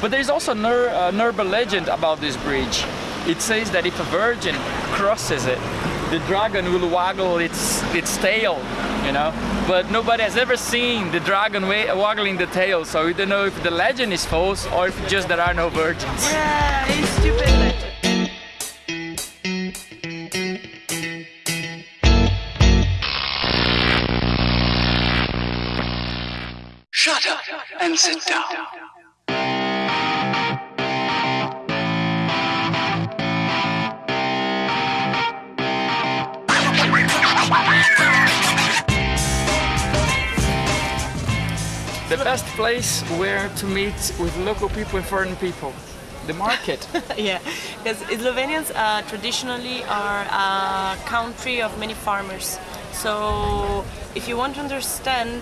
But there is also an, ur an urban legend about this bridge. It says that if a virgin crosses it, the dragon will waggle its its tail, you know. But nobody has ever seen the dragon waggling the tail, so we don't know if the legend is false or if just there are no virgins. Yeah, it's stupid legend. Shut up and sit down. The best place where to meet with local people and foreign people. The market. yeah, because Slovenians uh, traditionally are a country of many farmers. So if you want to understand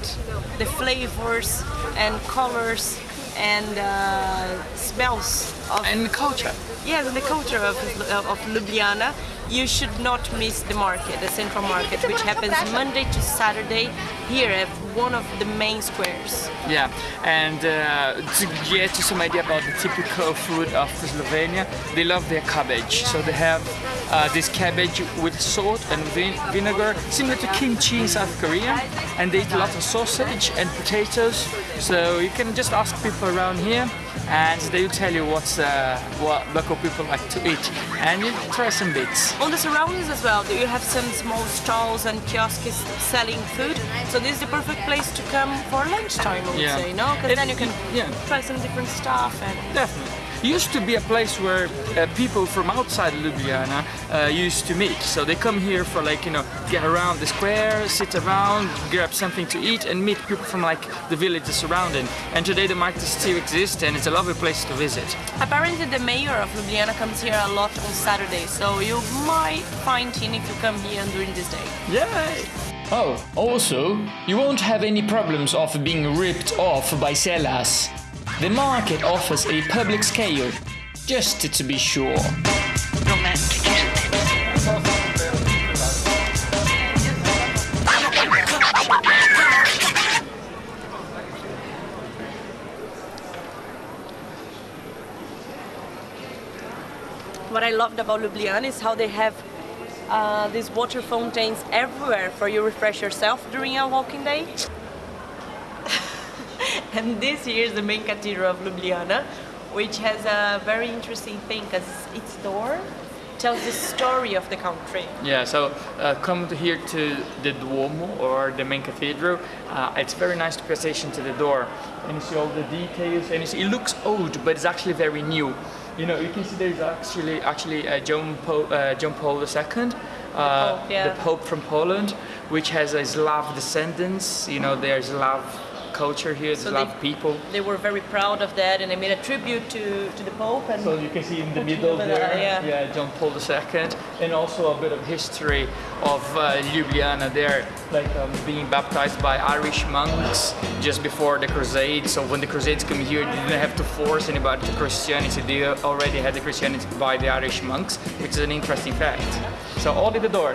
the flavors and colors and uh, smells of and culture. Yes, and the culture of, of Ljubljana, you should not miss the market, the central market, which happens Monday to Saturday here at one of the main squares. Yeah, and uh, to get you some idea about the typical food of Slovenia, they love their cabbage. So they have uh, this cabbage with salt and vin vinegar, similar to kimchi in South Korea, and they eat a lot of sausage and potatoes. So you can just ask people around here and they will tell you what's uh, what local people like to eat and you try some bits. On the surroundings as well, you have some small stalls and kiosks selling food. So this is the perfect place to come for lunchtime, I would Yeah. say, no? Because then you can yeah. try some different stuff and Definitely. Used to be a place where uh, people from outside Ljubljana uh, used to meet. So they come here for like, you know, get around the square, sit around, grab something to eat and meet people from like the villages surrounding. And today the market still exists and it's a lovely place to visit. Apparently the mayor of Ljubljana comes here a lot on Saturday, so you might find him if you come here during this day. Yay! Oh, also, you won't have any problems of being ripped off by sellers. The market offers a public scale, just to be sure. What I loved about Ljubljana is how they have uh, these water fountains everywhere for you refresh yourself during a walking day. And this here is the main cathedral of Ljubljana, which has a very interesting thing because its door tells the story of the country. Yeah, so uh, come to here to the Duomo or the main cathedral. Uh, it's very nice to attention to the door and you see all the details and it looks old but it's actually very new. You know, you can see there's actually actually uh, John, po- uh, John Paul II, uh, Pope, yeah. the Pope from Poland, which has a Slav descendants. You know, there's Slav culture here, So Slav they- people. They were very proud of that and they made a tribute to, to the Pope. And So you can see in the middle there, there, yeah. John Paul II, and also a bit of history of uh, Ljubljana there, like um, being baptized by Irish monks just before the Crusades. So when the Crusades came here, they didn't have to force anybody to Christianity. They already had the Christianity by the Irish monks, which is an interesting fact. So all at the door.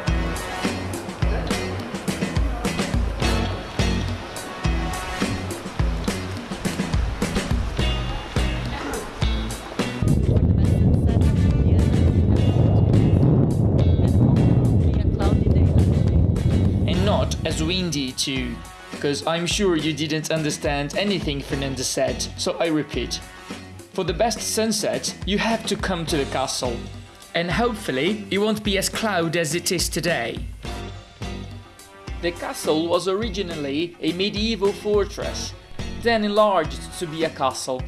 As windy too, because I'm sure you didn't understand anything Fernanda said, so I repeat. For the best sunset, you have to come to the castle. And hopefully, it won't be as cloud as it is today. The castle was originally a medieval fortress, then enlarged to be a castle.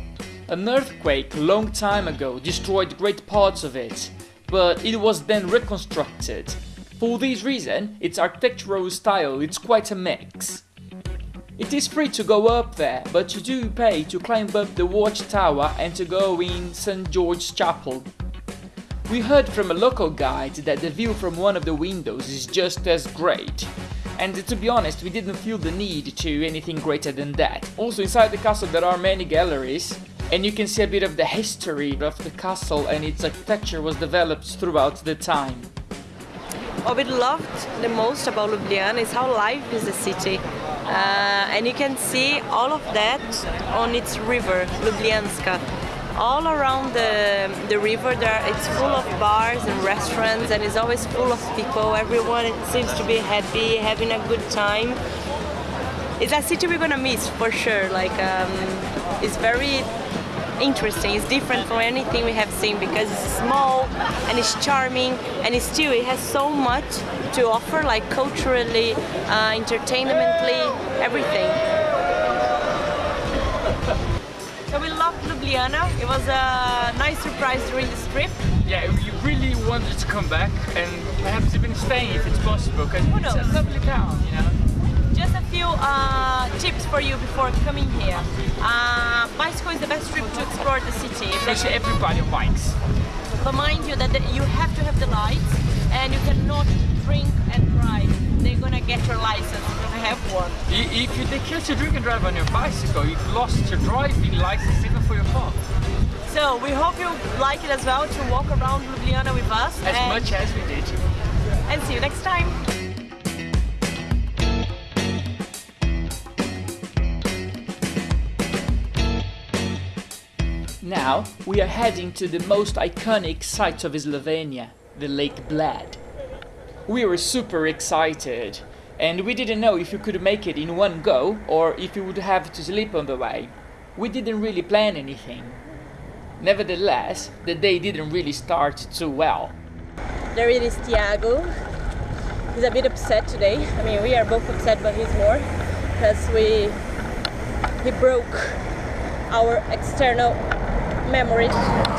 An earthquake long time ago destroyed great parts of it, but it was then reconstructed. For this reason, its architectural style is quite a mix. It is free to go up there, but you do pay to climb up the watchtower and to go in St. George's Chapel. We heard from a local guide that the view from one of the windows is just as great. And to be honest, we didn't feel the need to anything greater than that. Also inside the castle there are many galleries, and you can see a bit of the history of the castle and its architecture was developed throughout the time. What we loved the most about Ljubljana is how live is the city. Uh, and you can see all of that on its river, Ljubljanica. all around the, the river there it's full of bars and restaurants and it's always full of people everyone seems to be happy having a good time it's a city we're gonna miss for sure like um, it's very interesting it's different from anything we have seen because it's small and it's charming and it's still it has so much to offer like culturally uh, entertainmentally everything so we loved Ljubljana. It was a nice surprise during this trip. Yeah, we really wanted to come back and perhaps even stay if it's possible because it's a lovely town, you know. Just a few uh, tips for you before coming here. Uh, bicycle is the best trip to explore the city. Especially everybody on bikes. Remind you that the, you have to have the lights and you cannot drink and drive. They're gonna get your license. You're gonna have one. If you take to drink and drive on your bicycle, you've lost your driving license even for your car. So we hope you like it as well to walk around Ljubljana with us. As much as we did. and see you next time. Now we are heading to the most iconic site of Slovenia, the Lake Bled. We were super excited and we didn't know if we could make it in one go or if we would have to sleep on the way. We didn't really plan anything. Nevertheless, the day didn't really start too well. There it is Tiago. He's a bit upset today. I mean, we are both upset, but he's more because we he broke our external memory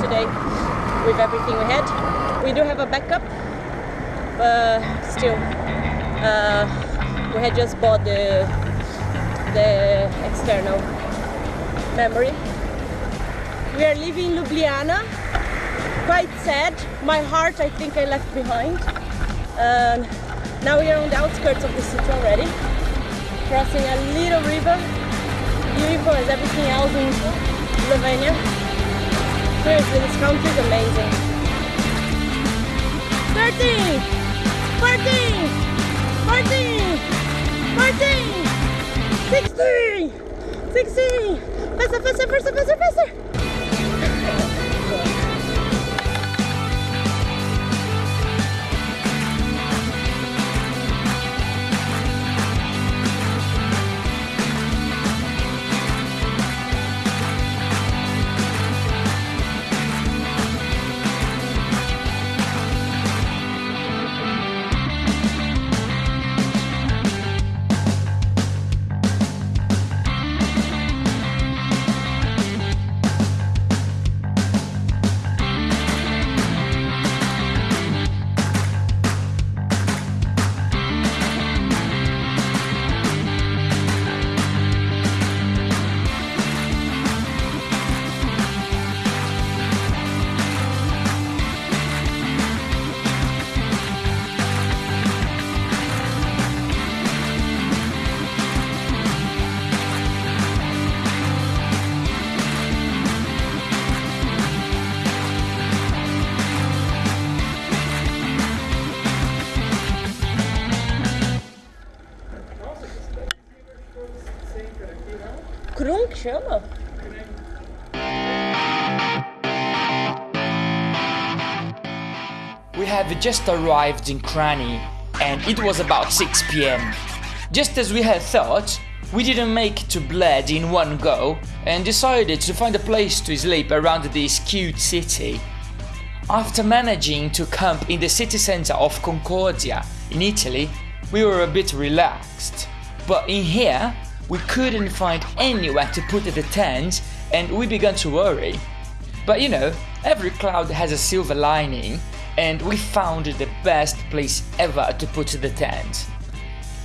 today with everything we had. We do have a backup, but still, uh, we had just bought the the external memory. We are leaving Ljubljana quite sad. My heart, I think, I left behind. And now we are on the outskirts of the city already, crossing a little river, beautiful as everything else in Slovenia. Seriously, this country is amazing. 13, 14, 14, 14, 16, 16. Faster, faster, faster, faster, faster. Have just arrived in Kranj and it was about 6 pm. Just as we had thought, we didn't make it to Bled in one go and decided to find a place to sleep around this cute city. After managing to camp in the city center of Concordia in Italy, we were a bit relaxed. But in here, we couldn't find anywhere to put the tent and we began to worry. But you know, every cloud has a silver lining, and we found the best place ever to put the tent.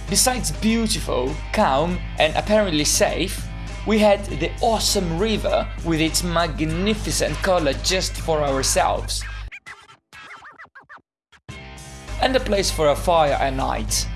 Besides beautiful, calm, and apparently safe, we had the awesome river with its magnificent color just for ourselves. And a place for a fire at night.